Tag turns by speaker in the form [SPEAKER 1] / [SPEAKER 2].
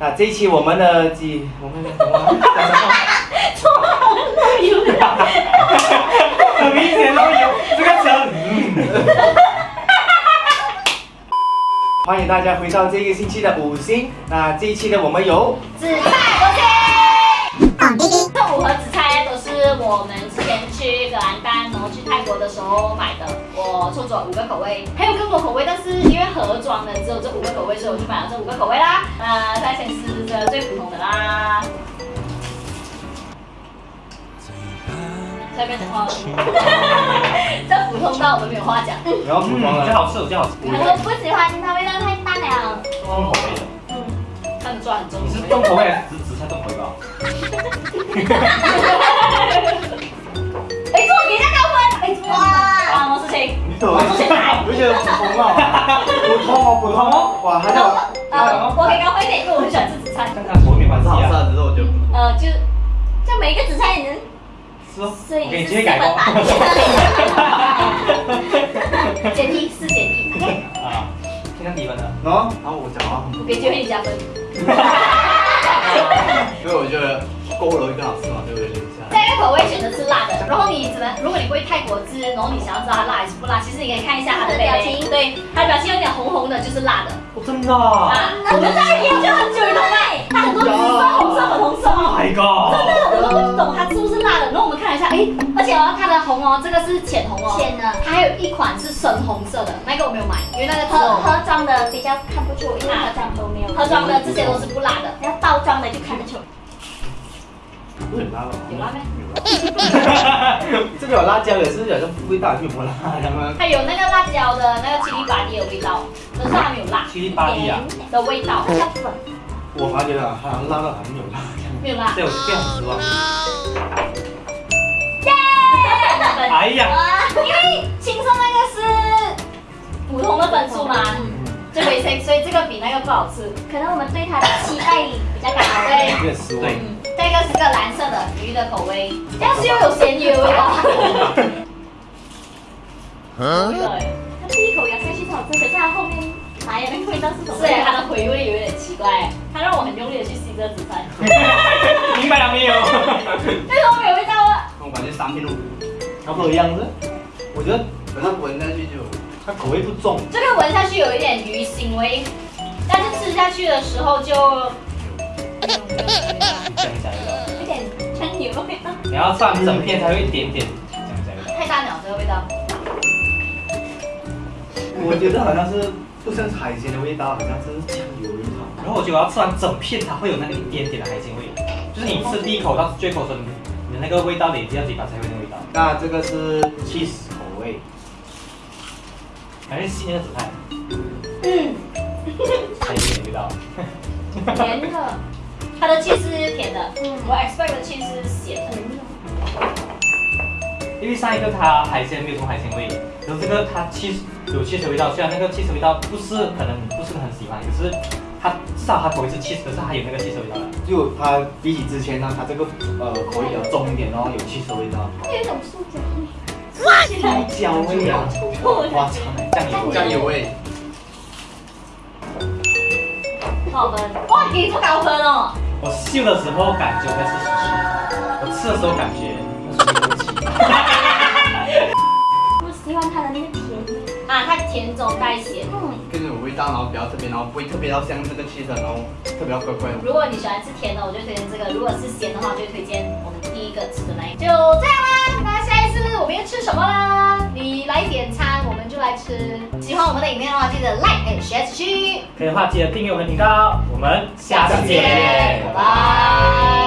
[SPEAKER 1] 那这一期我们的几，我们的什么？讲 什么？很明显都有这个词。嗯。欢迎大家回到这个星期的五星。那这一期的我们有
[SPEAKER 2] 紫菜，OK。这五盒紫菜都是我们格兰丹，然后去泰国的时候买的。我凑足五个口味，还有更多口味，但是因为盒装的只有这五个口味，所以我就买了这五个口味啦。那再先吃这最普通的啦。下面的话，这 普通到我们没有话讲。
[SPEAKER 1] 然后普通了，最好吃，最好吃。
[SPEAKER 2] 他说不喜欢，它味道太淡了。
[SPEAKER 1] 重口味的。
[SPEAKER 2] 嗯，看着很重。
[SPEAKER 1] 你是重口味还是紫紫菜重口味吧？
[SPEAKER 2] 我出去买。
[SPEAKER 1] 我觉得普通啊，普通哦，普通哦。哇，还有，
[SPEAKER 2] 呃，我给高分一点，因为我很喜欢吃紫菜。
[SPEAKER 1] 看看口味没关系啊，
[SPEAKER 3] 只是我觉得。
[SPEAKER 2] 呃，就，就每一个紫菜你能。
[SPEAKER 1] 所以你直接改工。
[SPEAKER 2] 减一，四减一，OK。
[SPEAKER 1] 啊，现在几分的？喏，然后我讲啊。
[SPEAKER 2] 我给机会你加分。
[SPEAKER 3] 因为我觉得锅炉更好吃嘛，对不对？
[SPEAKER 2] 这个口味选择吃辣的，然后然后你想要知道它辣还是不辣，其实你可以看一下它的表情，对，它的表情有点红红的，就是辣的。
[SPEAKER 1] 哦，真的啊？
[SPEAKER 2] 我们在研究很久了，哎，它很多紫色、红色、粉红色。
[SPEAKER 1] My God！
[SPEAKER 2] 真的，我都不懂它是不是辣的。然后我们看了一下，哎，而且哦，它的红哦，这个是浅红哦，
[SPEAKER 4] 浅的。
[SPEAKER 2] 它还有一款是深红色的，那个我没有买，因为那个
[SPEAKER 4] 盒盒装的比较看不出，因为盒装都没有。
[SPEAKER 2] 盒装的这些都是不辣的，
[SPEAKER 4] 要包装的就看得出。
[SPEAKER 1] 有辣吗？
[SPEAKER 2] 有辣没？
[SPEAKER 1] 这个有辣椒，也是有个味道，有没辣
[SPEAKER 2] 吗？它有那个辣椒的那个七里八里的味道，可是它没有辣。
[SPEAKER 1] 七里八里啊？
[SPEAKER 2] 的味道。
[SPEAKER 1] 我发觉了，好像辣到很有辣。
[SPEAKER 2] 没有辣。
[SPEAKER 1] 这我这样失望。
[SPEAKER 2] 耶！
[SPEAKER 1] 哎呀！
[SPEAKER 2] 因为青色那个以这个比那个不好吃。
[SPEAKER 4] 可能我们对它的期待比较高。
[SPEAKER 2] 对。
[SPEAKER 1] 有点失望。
[SPEAKER 2] 这个是个蓝色的鱼的口味，但是又有咸鱼的味道。
[SPEAKER 4] 嗯。它第一口咬下去好吃，可是它后面来的那个味道是什么？
[SPEAKER 2] 对它的回味有点奇怪，它让我很用力的去吸这紫菜。
[SPEAKER 1] 明白了没有？
[SPEAKER 2] 为什么没有味道啊？
[SPEAKER 1] 我感觉三片肉差不多一样子。我觉得
[SPEAKER 3] 反正闻下去就，
[SPEAKER 1] 它口味不重。
[SPEAKER 2] 这个闻下去有一点鱼腥味，但是吃下去的时候就。
[SPEAKER 1] 讲一下味道，
[SPEAKER 4] 有点香油味道。
[SPEAKER 1] 你要放整片才会一点点讲一下味道。
[SPEAKER 2] 太大了，这个味道。
[SPEAKER 1] 我觉得好像是不像海鲜的味道，好像是酱油味道。然后我觉得我要吃完整片，它会有那个一点点的海鲜味，就是你吃第一口到最后声，你的那个味道累积到嘴巴才会那味道。那这个是 cheese 口味，还是新的紫菜？嗯。
[SPEAKER 2] 甜的。它的气是甜的，嗯，我 expect 的气是咸的。
[SPEAKER 1] 因为上一个它海鲜没有什么海鲜味，然后这个它气有气的味道，虽然那个气的味道不是可能不是很喜欢，可是它至少它口味是气，可是它有那个气的味道。就它比起之前呢，它这个呃口味比较重一点，然后有气的味道。
[SPEAKER 4] 它有一种塑胶味。
[SPEAKER 1] 塑胶味啊！哇，酱油
[SPEAKER 3] 酱油味。
[SPEAKER 2] 多少分？哇，给这么高分哦！
[SPEAKER 1] 我嗅的时候感觉该是十七，我吃的时候感觉那是六七。
[SPEAKER 4] 我喜欢它的那个甜
[SPEAKER 2] 啊，它甜中带咸，
[SPEAKER 3] 嗯，更有味道，然后比较特别，然后不会特别到像这个气的，然后特别要乖乖。
[SPEAKER 2] 如果你喜欢吃甜的，我就推荐这个；如果是咸的话，我就推荐我们第一个吃的那一个。就这样吃。喜欢我们的影片的话，记得 like and share 出去。
[SPEAKER 1] 可以的话，记得订阅我们的频道。我们下次见，
[SPEAKER 2] 拜拜。